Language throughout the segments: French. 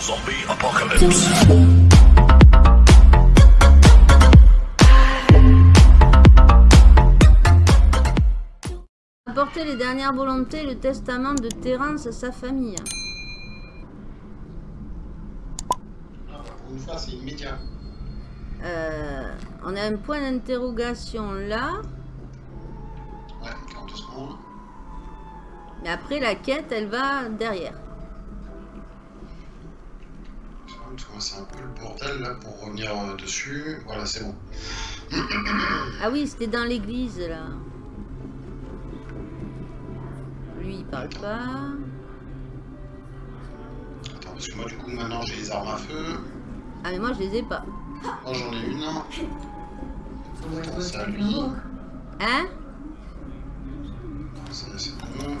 Zombie apocalypse. Apporter les dernières volontés, le testament de Terence à sa famille. Ah, pour une fois, c'est immédiat. Euh, on a un point d'interrogation là. Ouais, 40 secondes. Mais après, la quête, elle va derrière. C'est un peu le bordel là pour revenir euh, dessus. Voilà, c'est bon. Ah oui, c'était dans l'église là. Lui, il parle pas. Attends, parce que moi, du coup, maintenant, j'ai les armes à feu. Ah, mais moi, je les ai pas. Moi, j'en ai une. Attends, ça, lui. Hein? Ça, c'est bon.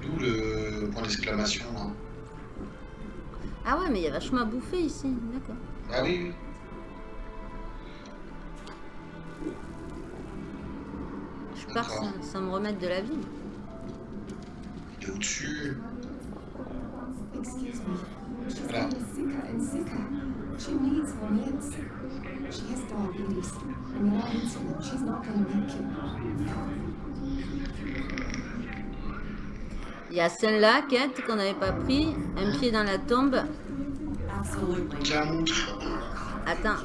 D'où le point d'exclamation là? Ah ouais, mais il y a vachement à bouffer ici. D'accord. Ah oui, oui. Je pars sans, sans me remettre de la vie. Il est au-dessus. Voilà. Il y a celle-là, quête, qu'on n'avait pas pris. Un pied dans la tombe. Attends.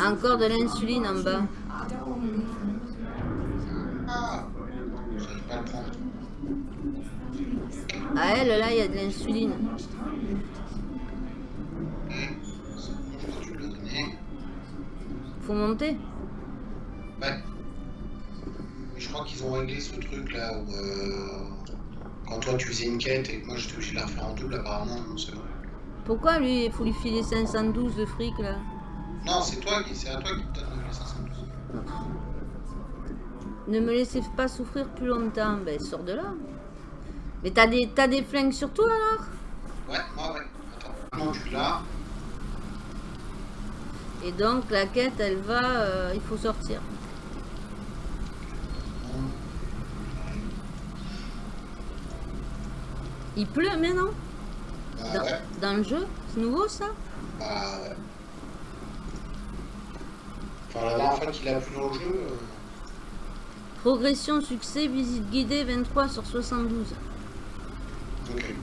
Encore de l'insuline en bas. Ah elle, là, il y a de l'insuline. Ok. C'est Réglé ce truc là où euh, quand toi tu faisais une quête et que moi j'étais obligé de la refaire en double, apparemment, non, c'est bon. Pourquoi lui, il faut lui filer 512 de fric là? Non, c'est toi qui, c'est à toi qui te donne les 512. Ne me laissez pas souffrir plus longtemps. Ben, sors de là. Mais t'as des, t'as des flingues sur toi alors? Ouais, moi ouais. Attends. Non, tu l'as. Et donc la quête, elle va, euh, il faut sortir. Il pleut maintenant Bah dans, ouais? dans le jeu C'est nouveau ça? Bah ouais. Enfin, la dernière fois qu'il a plu dans le jeu. euh, Progression, succès, visite guidée 23 sur 72. Ok.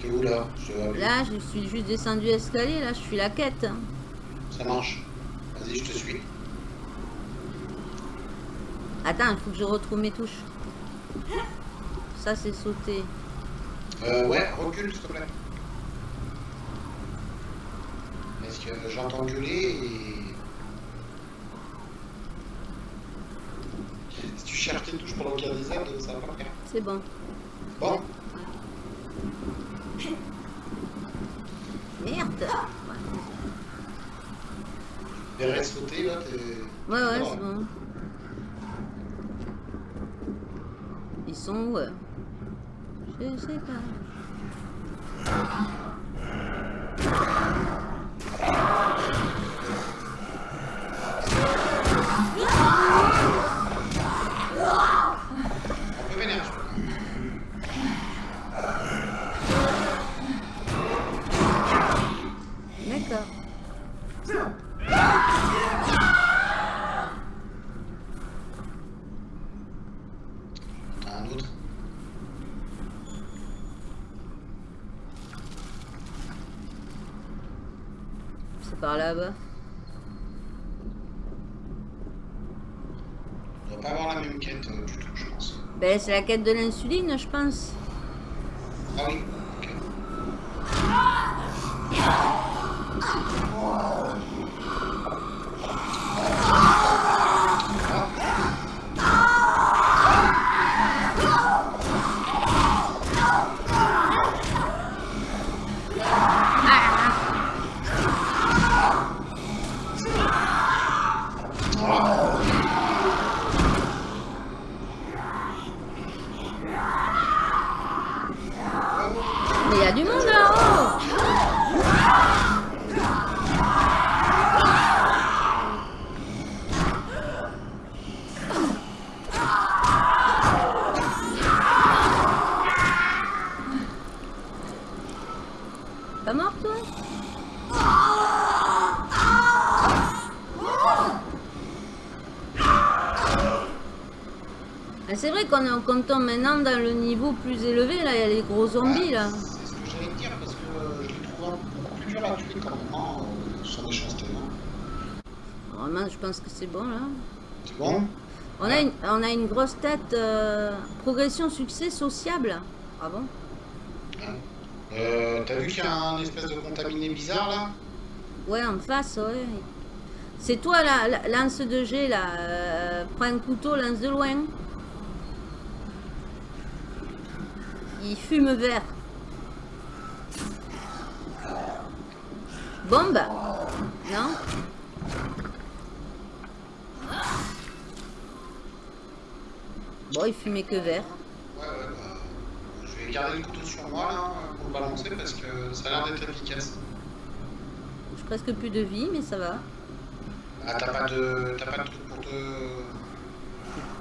T'es où là? Je. Là, je suis juste descendu escalier, là, je suis la quête. Ça marche. Vas-y, je te suis. Attends, il faut que je retrouve mes touches. Ça, c'est sauter. Euh, ouais, recule s'il te plaît. Parce que j'entends gueuler et. Si tu cherches tes touches pendant qu'il y a des ça va pas faire. C'est bon. Bon, Merde verrais sauter là, t'es. Ouais, ouais, c'est bon. Ils sont où euh Je sais pas. Un peu vénère. D'accord. T'as un autre C'est par là-bas. On doit pas avoir la même quête euh, du tout, je pense. Ben, c'est la quête de l'insuline, je pense. C'est vrai qu'on est- qu'on tombe maintenant dans le niveau plus élevé, là, il y a les gros zombies, là. C'est ce que j'allais te dire parce que je les trouve plus dur à tuer quand même. Sur méchanceté. Hein. Vraiment, je pense que c'est bon, là. C'est bon? On a une, on a une grosse tête. euh, progression succès sociable. Ah bon? Euh, T'as vu qu'il y a un espèce de contaminé bizarre là? Ouais, en face, ouais. C'est toi, la, la- lance de G, là. euh, prends un couteau, lance de loin. Il fume vert. Bombe Non Bon, il fumait que vert. Ouais, ouais, bah. Je vais garder le couteau sur moi là pour le balancer parce que ça a l'air d'être efficace. J'ai presque plus de vie, mais ça va. Ah, t'as pas de. T'as pas de truc pour te.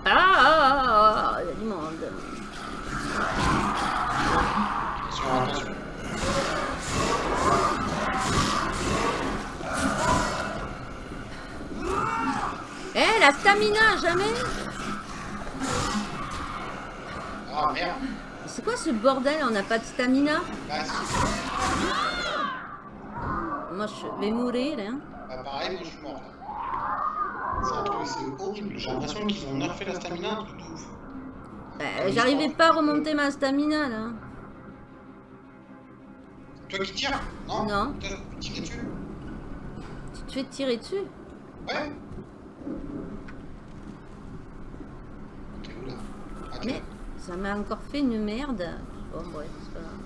Ah, ah, ah, ah, il y a du monde. Attention, attention. Eh, la stamina, jamais Ah merde C'est quoi ce bordel On n'a pas de stamina Bah, si. Moi, je vais mourir, hein. Bah, pareil, moi je suis mort. C'est horrible. J'ai l'impression qu'ils ont nerfé la stamina, un truc de ouf. Euh, J'arrivais pas à remonter ma stamina, là. Toi qui tires Non Non. Dessus Tu te fais tirer dessus? Ouais T'es où là? Ah, t'es Mais ça m'a encore fait une merde. Bon, bref, c'est pas grave.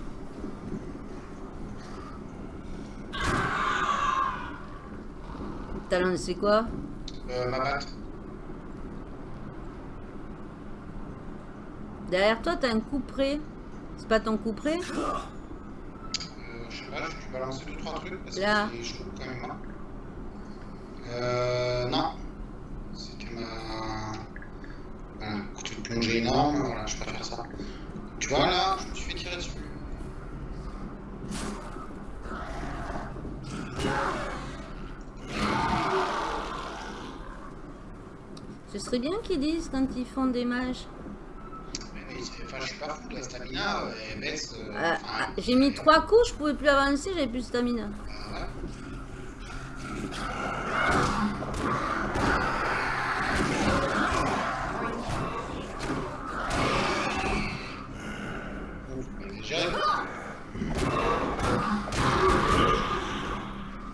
T'as lancé quoi? Euh, ma batte. Derrière toi, t'as un coup près. C'est pas ton coup près? Je sais pas, dû balancer 2-3 trucs parce Là. que c'est chaud quand même. hein. Euh, non. C'était ma. Voilà, couteau de plongée énorme, voilà, je préfère ça. Tu vois là, je me suis fait tirer dessus. Ce serait bien qu'ils disent quand ils font des mages. La stamina, elle baisse. euh, Euh, enfin, ah, J'ai mis trois coups, je pouvais plus avancer, j'avais plus de stamina. bah, voilà. Bah,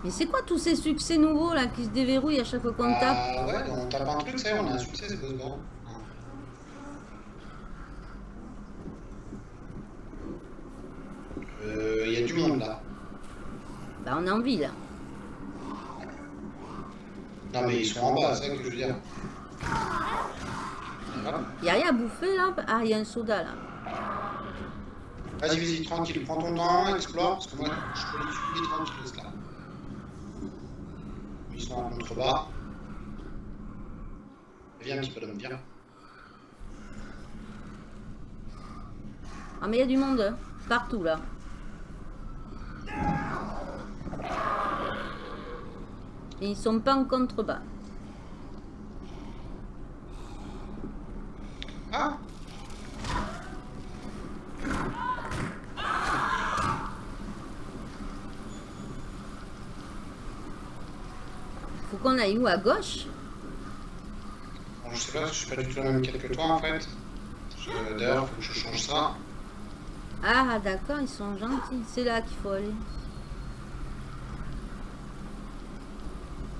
Mais c'est quoi tous ces succès nouveaux là qui se déverrouillent à chaque fois qu'on tape? Ah ouais, on tape un truc, ça y est, on a un succès, c'est bon. Euh, y a du monde là. Bah on envie là. Non mais ils sont en bas, c'est ça que je veux dire. Voilà. Y a rien à bouffer là Ah, il y a un soda là. Vas-y, vas-y, tranquille, prends ton temps, explore, parce que moi je peux les tuer tranquille là. Ils sont en contrebas. Viens un petit peu l'homme, viens. Ah mais il y a du monde hein, partout là. Et ils sont pas en contrebas. Ah Faut qu'on aille où À gauche? Je sais pas, je suis pas du tout la même quête que toi en fait. D'ailleurs, faut que je change ça. Ah d'accord, ils sont gentils. C'est là qu'il faut aller.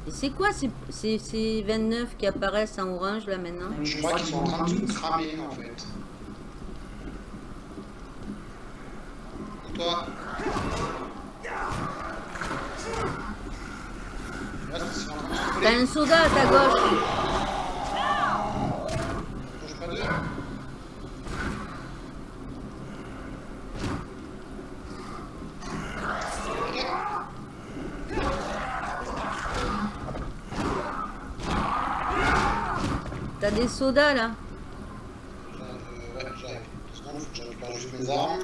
C'est quoi ces, ces, ces 29 qui apparaissent en orange là maintenant? Je crois qu'ils sont en train de se cramer en fait. Toi. T'as un soda à ta gauche. Touche pas d'eux. T'as des sodas là. Euh, ouais, j'arrive. Je récupère juste mes armes.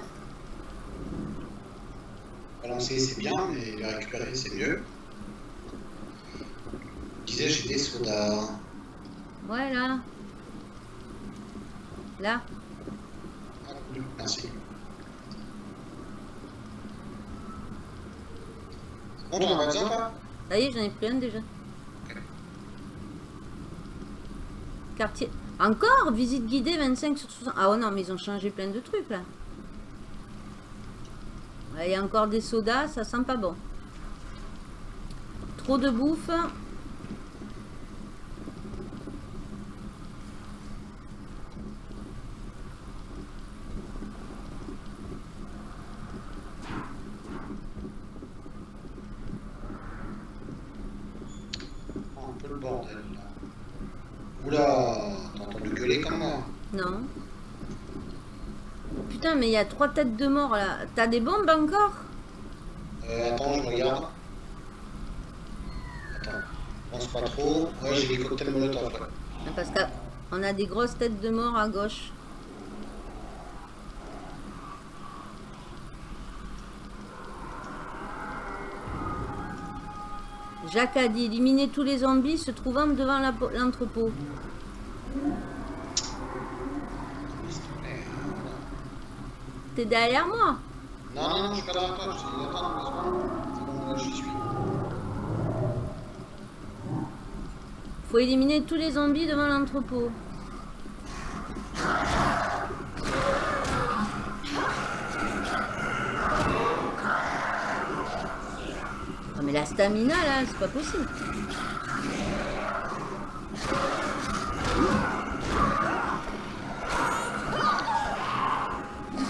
Balancer, c'est bien, mais les récupérer, c'est mieux. Je disais, j'ai des sodas. Ouais là. Là Ah, cool, merci. Bon, tu en as besoin, toi? Ça y est, j'en ai pris un déjà. Ok. Encore Visite guidée 25 sur 60. Ah ouais, non, mais ils ont changé plein de trucs là. Il y a encore des sodas, ça sent pas bon. Trop de bouffe. Oh, un peu le bordel, là. Oula, t'as entendu gueuler comme moi Non. Putain, mais il y a trois têtes de mort là. T'as des bombes encore? Euh, attends, je regarde. Attends, pense pas trop. Ouais, j'ai les cocktails molotov, ouais. Parce qu'on a des grosses têtes de mort à gauche. Jacques a dit éliminer tous les zombies se trouvant devant l'entrepôt. S'il te plaît. T'es derrière moi Non, non, non, je suis pas derrière toi. Je. C'est bon, suis. Faut éliminer tous les zombies devant l'entrepôt. Non mais la stamina là, c'est pas possible.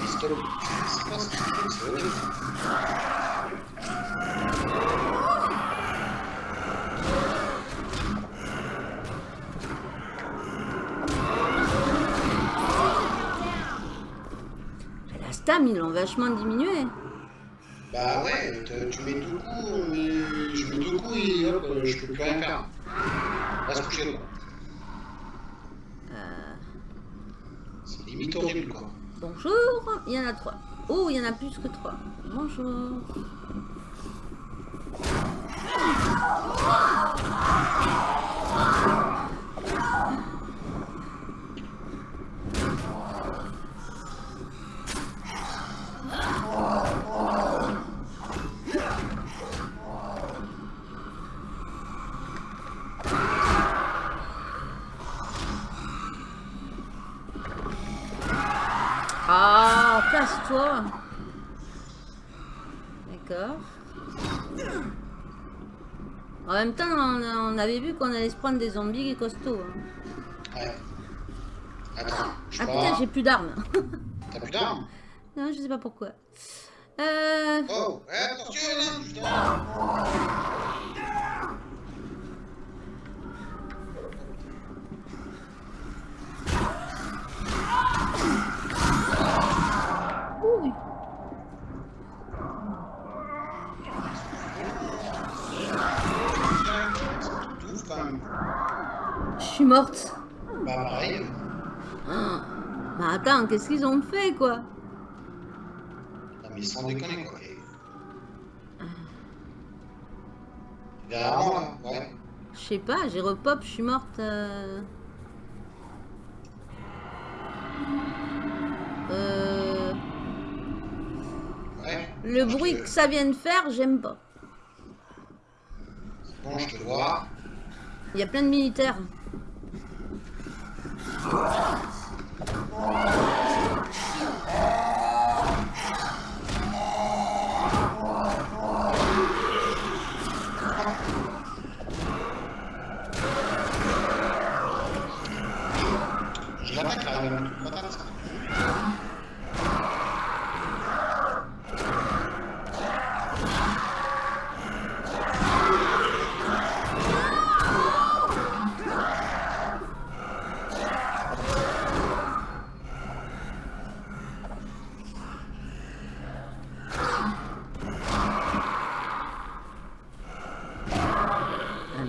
Pistolet. C'est quoi ce truc C'est horrible. La stam, ils l'ont vachement diminué. Bah ouais, tu mets deux coups, mais je mets deux coups et hop, euh, je peux plus rien faire. Va se coucher, quoi. Euh, C'est limite horrible, quoi. bonjour, il y en a trois. Oh, il y en a plus que trois. Bonjour. Avait vu qu'on allait se prendre des zombies costauds. hein. Ouais. Attends, je Ah pars. putain, j'ai plus d'armes. T'as plus d'armes? Non, je sais pas pourquoi. Euh... Oh, ouais, attention, là, putain Je suis morte. Bah, pareil. Ah. Mais attends, qu'est-ce qu'ils ont fait, quoi? Non, mais sans déconner, quoi. Derrière moi, ouais. Je sais pas, j'ai repop, je suis morte. euh. Euh, Ouais. Le bruit te- que ça vient de faire, j'aime pas. Bon, je te vois. Il y a plein de militaires. Oh!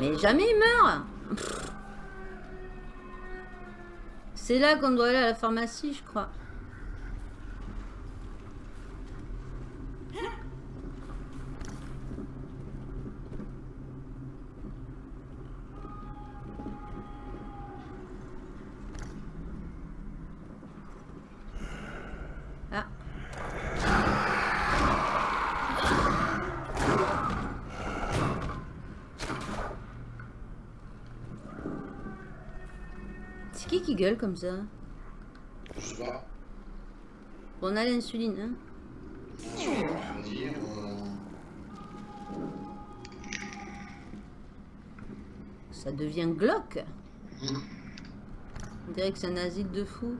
Mais jamais il meurt. C'est là qu'on doit aller à la pharmacie, je crois. Gueule comme ça Je sais pas. On a l'insuline, hein euh, Ça devient glauque. hmm. On dirait que c'est un asile de fous.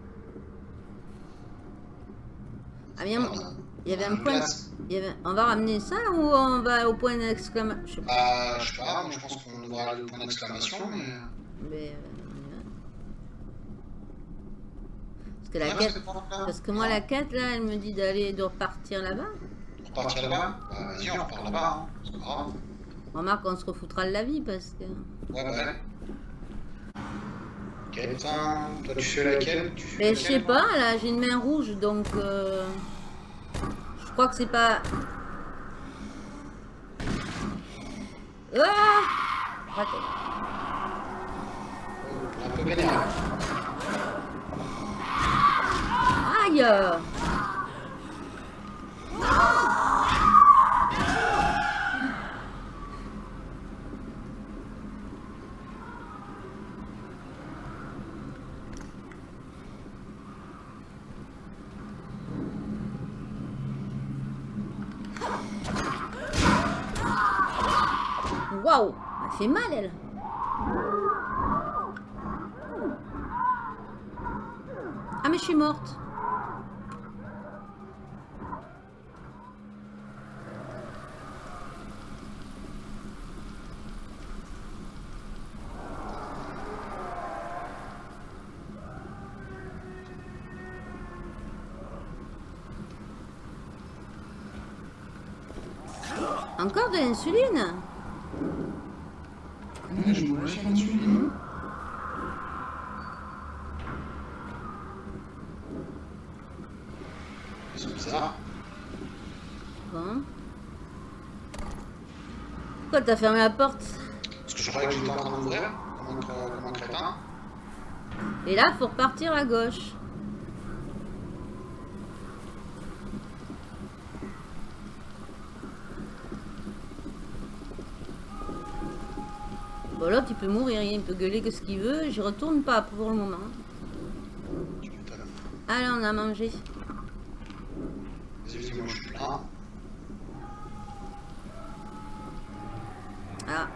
Ah bien, il y avait un point... il y avait- On va ramener ça ou on va au point d'exclamation? Je sais pas. Bah, je sais pas, moi je pense qu'on devra aller au point d'exclamation, mais. Mais... euh, on y va. Parce que la Ah, quête... Parce que moi, la quête, là, elle me dit d'aller, de repartir là-bas. On repartir là-bas? Bah, vas-y, on repart là-bas, hein. c'est pas grave. Remarque, on se refoutra de la vie parce que... Ouais, bah, toi tu fais laquelle? Tu fais Mais je sais pas, là, j'ai une main rouge, donc... euh, Je crois que c'est pas... Ah Raté. Un peu vénère. Aïe. Waouh Elle fait mal, elle. Ah, mais je suis morte Encore de l'insuline je pourrais faire l'insuline. C'est bizarre. Bon. Pourquoi t'as fermé la porte Parce que je croyais que j'étais en train d'ouvrir, comme un, comme un crétin. Et là, faut repartir à gauche. Bon, l'autre, il peut mourir, il peut gueuler que ce qu'il veut. J'y retourne pas pour le moment. Allez, on a mangé. Vas-y, vas-y, moi je suis plein. Ah.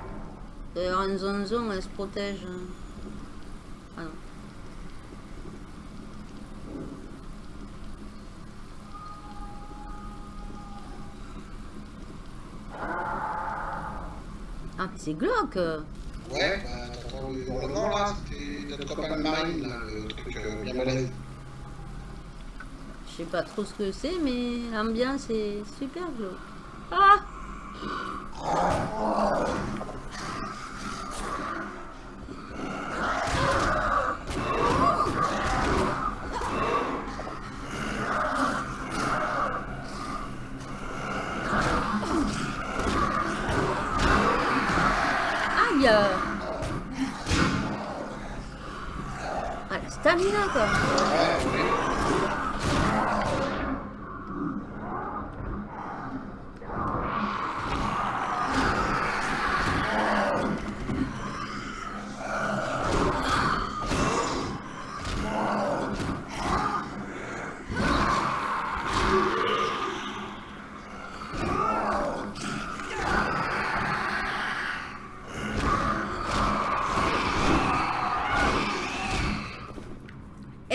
Avoir une zone zone, elle se protège. Ah non. Ah, mais c'est glauque Ouais, bah t'entends le hurlement là, c'était notre copain de marine, là, le truc euh, bien balèze. Je sais pas trop ce que c'est, mais l'ambiance est super glauque Aïe Ah, la stamina, quoi Ouais, ouais.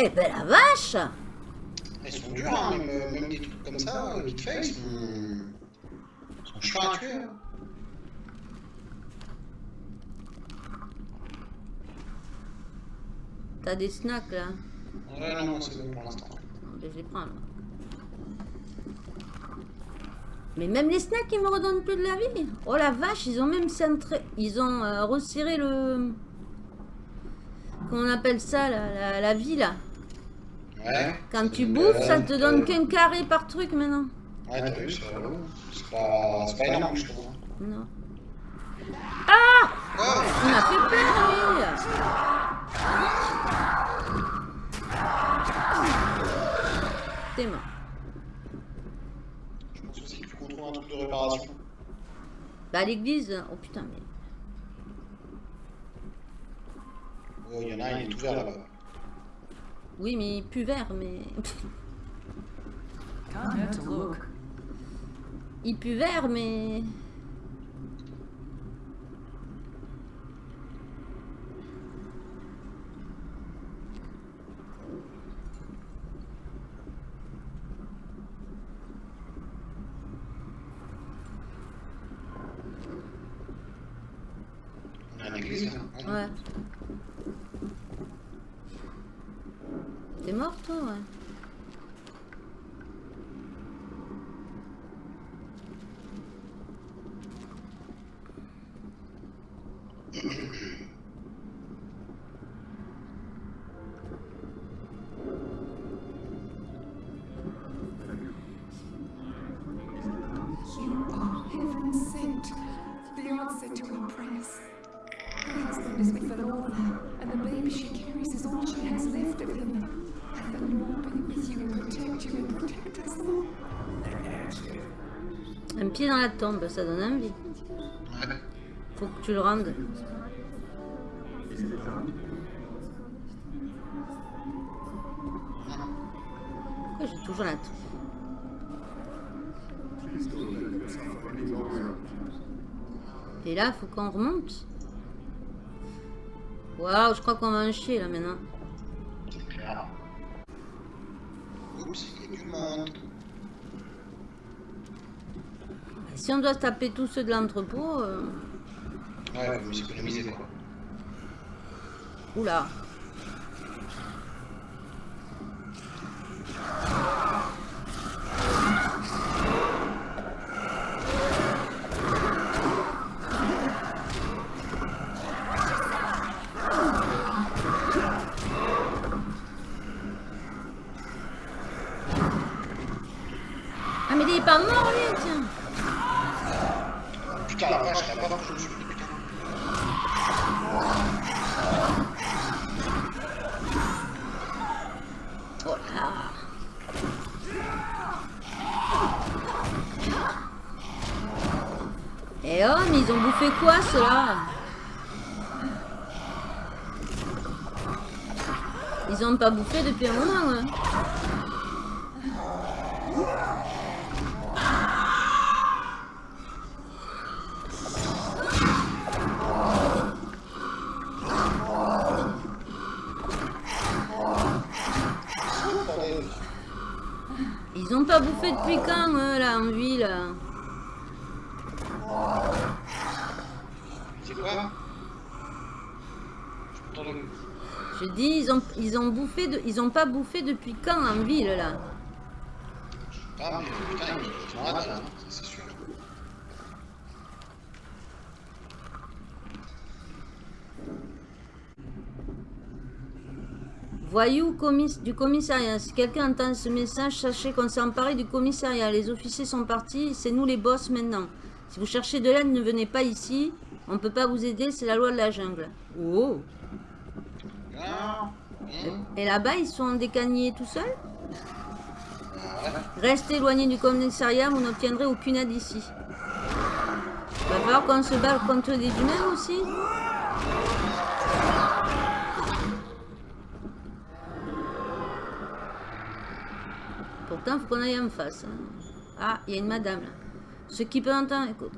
Eh ben la vache Ils sont durs, hein, même, euh, même des trucs comme ça, euh, vite fait, ils sont, ils sont T'as des snacks là Ouais, non, non, c'est bon pour l'instant. Ben, je les prends là. Mais même les snacks, ils me redonnent plus de la vie. Oh la vache, ils ont même centré... Ils ont euh, resserré le... Comment on appelle ça, là, la, la vie, là. Ouais. Quand tu Euh, bouffes, ça te donne euh, qu'un carré par truc maintenant. Ouais, t'as vu, c'est pas, énorme, je trouve. Non. Oh Il m'a fait peur, lui T'es mort. Je pense aussi qu'il faut qu'on trouve un truc de réparation. Bah, l'église... Oh putain, mais... Oh, il y en a un, il est ouvert là-bas. Oui, mais il pue vert, mais... To look. Il pue vert, mais... Ouais. T'es mort, toi, ouais. You are heaven sent. The answer to our prayers. Her husband is with the Lord now, and the baby she carries is all she has left of him. And the Lord be with you and protect you and protect us all. Un pied dans la tombe, ça donne envie. Faut que tu le rendes. Pourquoi j'ai toujours la Et là, faut qu'on remonte. Waouh, je crois qu'on va en chier là maintenant. Monde. Si on doit taper tous ceux de l'entrepôt... euh, Ouais, faut s'économiser, quoi. Oula. Ah mais il est pas mort lui, tiens. Putain, la vache, la vache, je me suis pris, putain. Oh là. Eh oh, mais ils ont bouffé quoi ceux-là Ils ont pas bouffé depuis un moment, hein. Bordel. Ils ont pas bouffé depuis quand, eux, là, en ville C'est quoi Je peux t'entendre. Je dis, ils ont, ils ont bouffé, de, ils ont pas bouffé depuis quand en ville, là? Ah, mais putain, ils sont là, là, ça c'est sûr. Voyou commis- du commissariat. Si quelqu'un entend ce message, sachez qu'on s'est emparé du commissariat. Les officiers sont partis, c'est nous les boss maintenant. Si vous cherchez de l'aide, ne venez pas ici. On peut pas vous aider, c'est la loi de la jungle. Oh Et là-bas, ils sont décagnés tout seuls. Restez éloignés du commissariat, vous n'obtiendrez aucune aide ici. Va falloir qu'on se batte contre des humains aussi Pourtant, faut qu'on aille en face. hein. Ah, il y a une madame là. Ce qui peut entendre, écoute.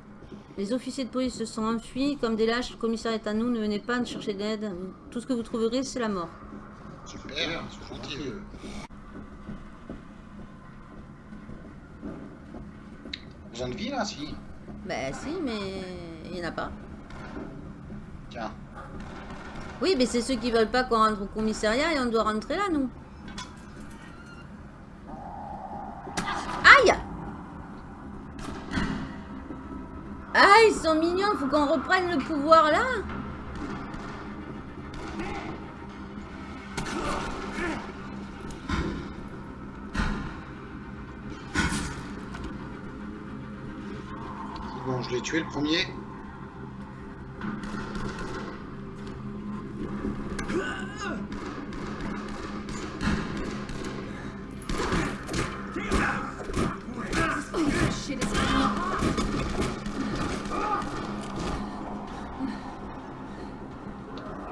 Les officiers de police se sont enfuis comme des lâches. Le commissariat est à nous. Ne venez pas chercher d'aide. Tout ce que vous trouverez, c'est la mort. Super, c'est gentil. Besoin de vie là, si. Ben si, mais il n'y en a pas. Tiens. Oui, mais c'est ceux qui veulent pas qu'on rentre au commissariat et on doit rentrer là, nous. Aïe Ah, ils sont mignons, faut qu'on reprenne le pouvoir là. Je l'ai tué le premier.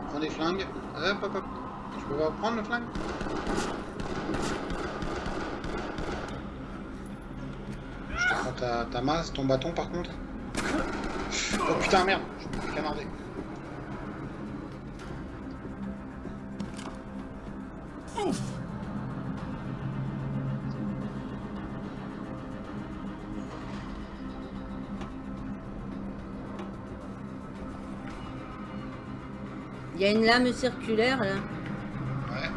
Prends des flingues. Hop, hop, hop. Je peux va prendre le flingue Je te prends ta masse, ton bâton par contre. Oh putain, merde, je suis canardé. Il y a une lame circulaire là. Ouais.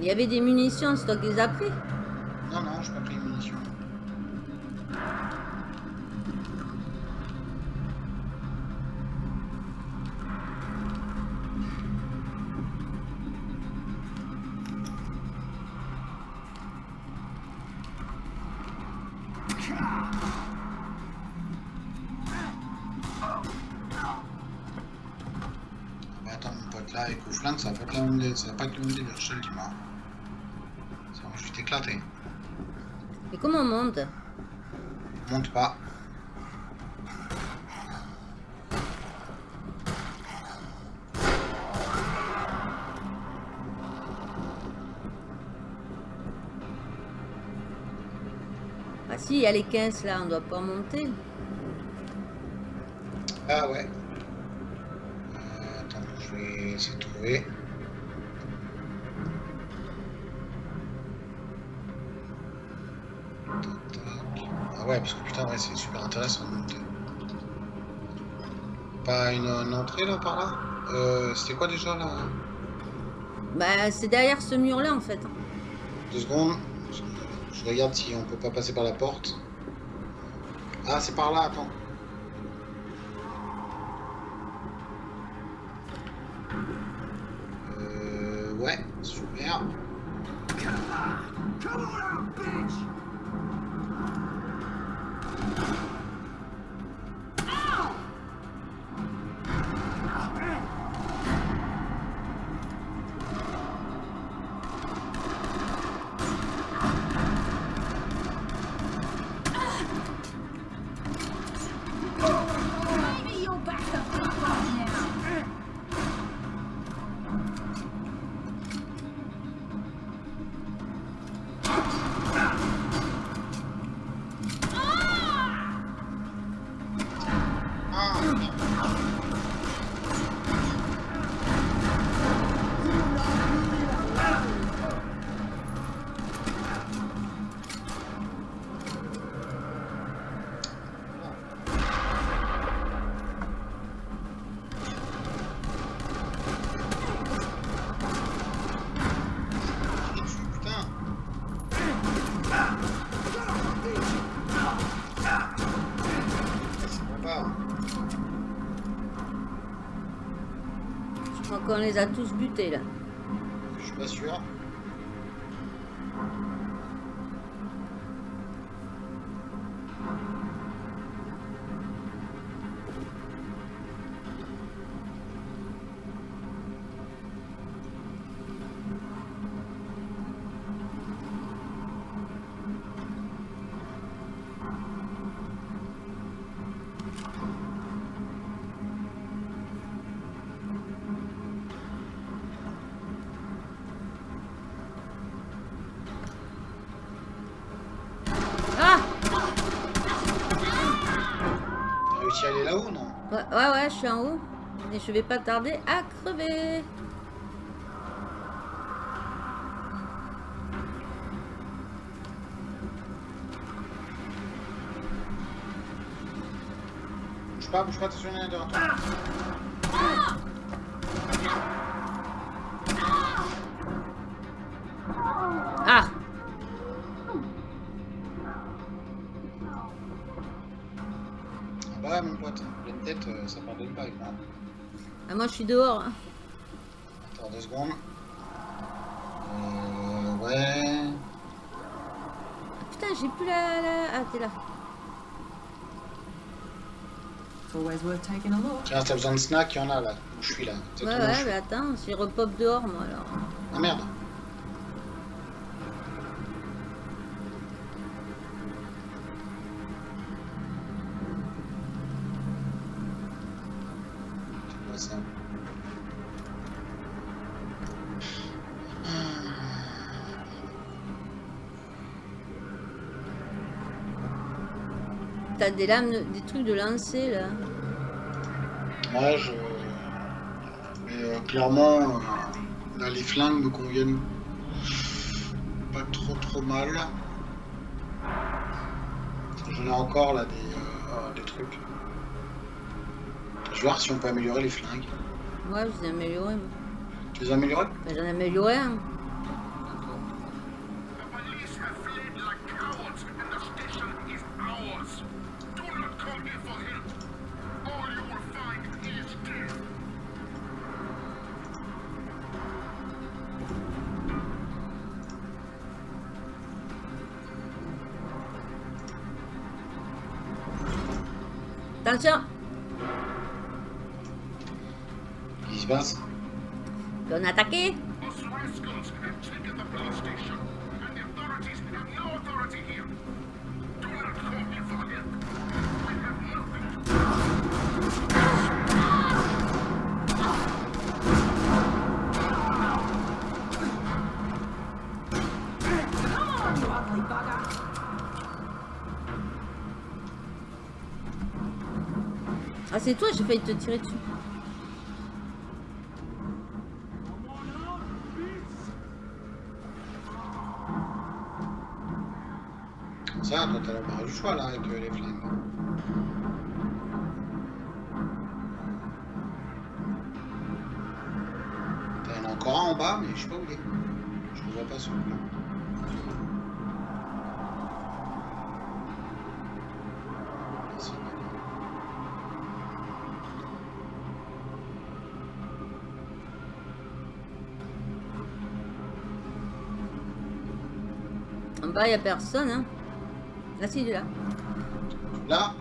Il y avait des munitions, c'est toi qui les as pris? Non, non, j'ai pas pris de munitions. Ça va pas même délire, je te le dis moi. Ça va juste éclater. Et comment on monte? Monte pas. Ah si, il y a les 15 là, on doit pas monter. Ah ouais. Euh, attends, je vais essayer de trouver. Ouais, parce que putain, ouais, c'est super intéressant monter. Pas une, une entrée là par là? Euh, C'était quoi déjà là? Bah c'est derrière ce mur là en fait. Deux secondes. Je, je regarde si on peut pas passer par la porte. Ah, c'est par là, attends. Euh, ouais, super. Qu'on les a tous butés là. Je suis pas sûr. Je vais pas tarder à crever. Bouge pas, bouge pas, attention, il y en a derrière toi. Ah Ah bah ouais, mon pote, pleine tête, euh, ça pardonne pas avec moi. Ah, Moi je suis dehors. hein. Attends deux secondes. Euh, ouais. Putain, j'ai plus la, la... Ah, t'es là. Always worth taking a look. Tiens, t'as besoin de snack, il y en a là, où je suis là. Ouais, ouais, mais attends, je repop dehors moi alors. Ah merde. T'as des lames, de- des trucs de lancer là. Ouais, je. Mais euh, clairement, euh, là, les flingues me conviennent pas trop trop mal. J'en ai encore là des, euh, des trucs. Je vais voir si on peut améliorer les flingues. Ouais, je les ai améliorés. Tu les as améliorées? Ben, J'en ai amélioré un. The Qu'est-ce qui se passe On a attaqué c'est toi, j'ai failli te tirer dessus. Ça, toi, t'as l'embarras du choix là avec euh, les flingues. T'en as encore un en bas, mais je sais pas où il est. Je le vois pas sur le plan. Bas, il a personne. Hein. Là, si, il est là. Là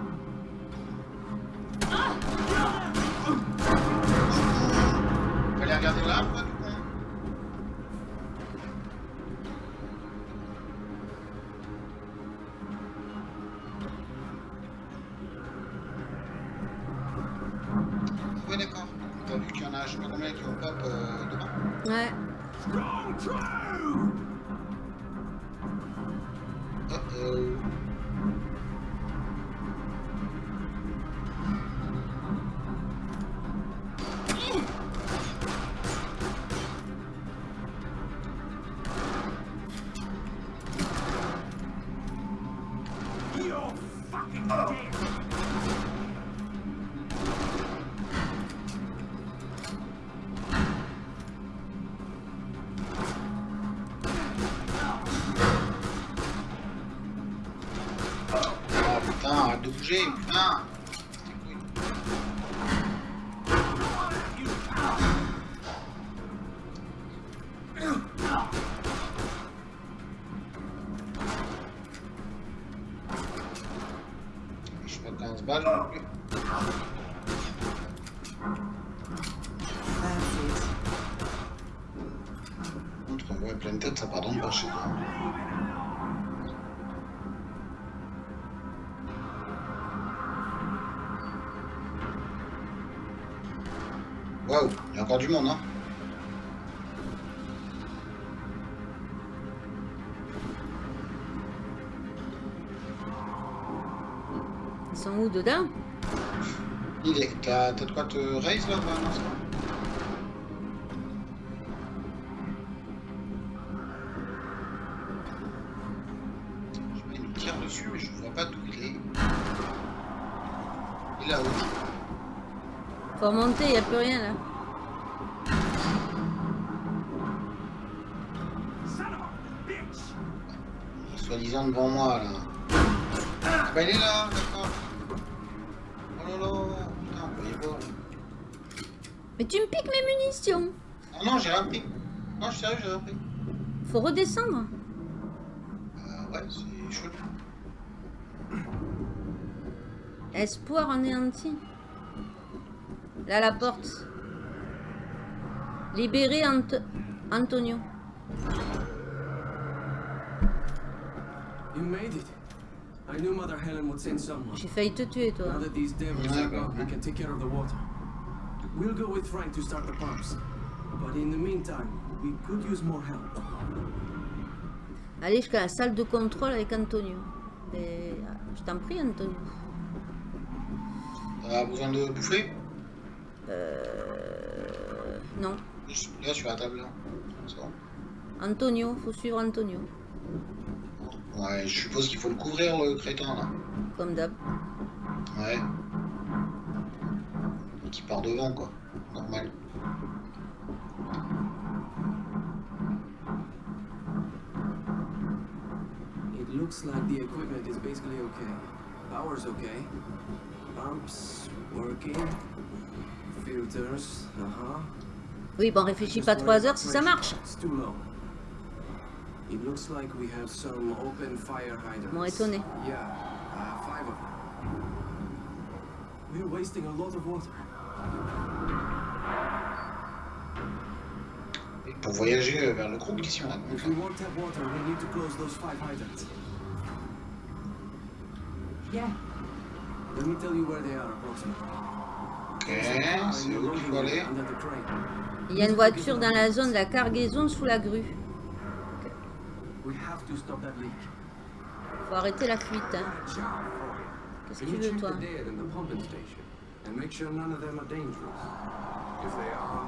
arrête de encore du monde, hein Ils sont où dedans? Il est. T'as t'as de quoi te raise là Non, bon. Je il nous tire dessus, mais je vois pas d'où il est. Il est là-haut. Faut remonter, il n'y a plus rien là. Soi-disant devant moi là. Ah bah il est là, d'accord. Oh là là, putain, vous voyez pas. Mais tu me piques mes munitions Ah non, j'ai rien pris. Non, je suis sérieux, j'ai rien pris. Faut redescendre. Euh, ouais, c'est chaud. Espoir anéanti. Là, la porte. Libérer Ant- Antonio. J'ai failli te tuer, toi. Now that these devils Yeah, are gone, go. we can take care of the water. We'll go with Frank to start the pumps. But in the meantime, we could use more help. Allez jusqu'à la salle de contrôle avec Antonio. Et, euh, je t'en prie, Antonio. T'as besoin de bouffer? Euh... Non. Là, sur la table, là. Bon. Antonio, faut suivre Antonio. Ouais, je suppose qu'il faut le couvrir, le crétin, là. Comme d'hab. Ouais. Donc il part devant, quoi. Normal. It looks like the equipment is basically okay. Power's okay. Pumps working. Filters, uh-huh. Oui, bon, réfléchis pas trois heures si ça marche. It's too low. It looks like we have some open fire hydrants. Bon, étonné. Yeah, uh, five of them. We're wasting a lot of water. Pour voyager euh, vers le groupe, qu'est-ce qu'on a If we want tap water, we need to close those five hydrants. Yeah. Let me tell you where they are approximately. Ok, c'est où qu'il faut aller? Under the crane. Il y a une voiture dans la zone de la cargaison sous la grue. We have to stop that leak. Faut arrêter la fuite, hein. Qu'est-ce que tu veux, toi? Station and make sure none of them are dangerous? If they are,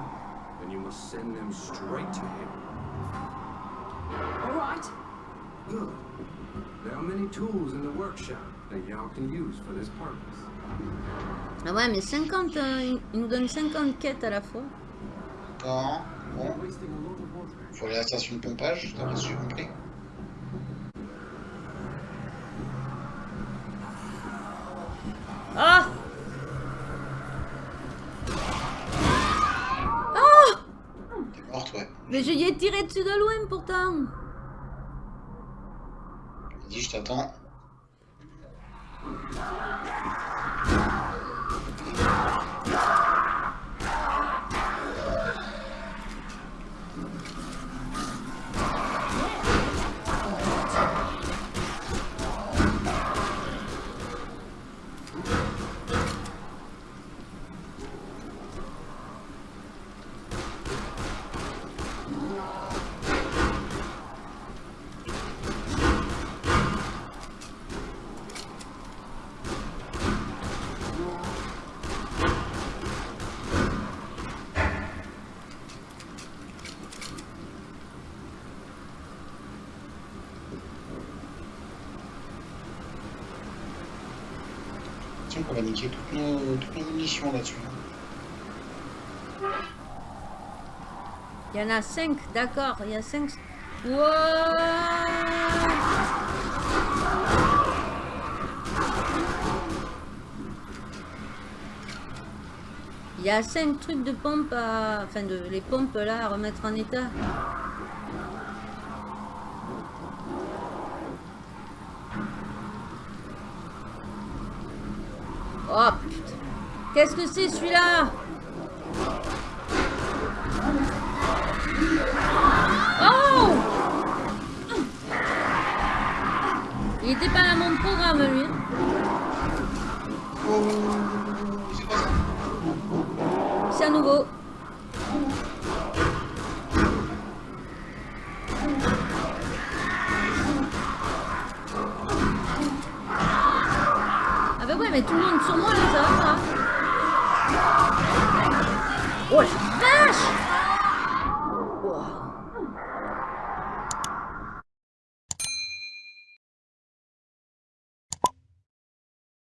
then you must send them straight to him. All right. Good. There are many tools in the workshop that y'all can use for this purpose. Ah ouais, mais 50, euh, il- nous donne 50 quêtes à la fois. Quand? Bon, faut aller à la station de pompage, que j'ai compris. Ah Oh T'es morte, ouais. Mais je y ai tiré dessus de loin pourtant Il dit, je t'attends. Niquer toutes nos, toutes nos munitions là-dessus. Il y en a 5, d'accord, il y a 5... Wow Il y a 5 trucs de pompe à... Enfin, de, les pompes là à remettre en état. Oh putain Qu'est-ce que c'est celui-là Oh Il était pas dans mon programme lui. Oh,